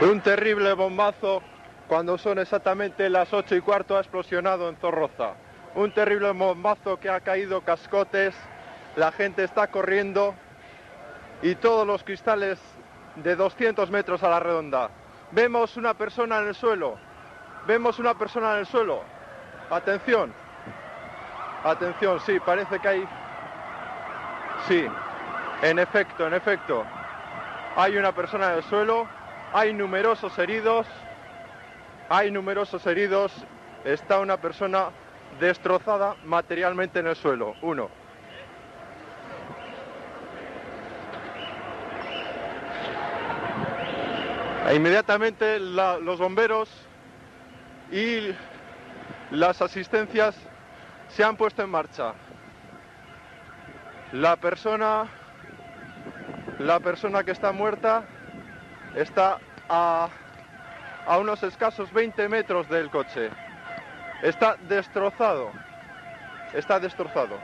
Un terrible bombazo cuando son exactamente las ocho y cuarto ha explosionado en Zorroza. Un terrible bombazo que ha caído cascotes, la gente está corriendo y todos los cristales de 200 metros a la redonda. Vemos una persona en el suelo, vemos una persona en el suelo. Atención, atención, sí, parece que hay... Sí, en efecto, en efecto. Hay una persona en el suelo, hay numerosos heridos, hay numerosos heridos, está una persona destrozada materialmente en el suelo. Uno. E inmediatamente los bomberos y las asistencias se han puesto en marcha. La persona, la persona que está muerta está a, a unos escasos 20 metros del coche. Está destrozado. Está destrozado.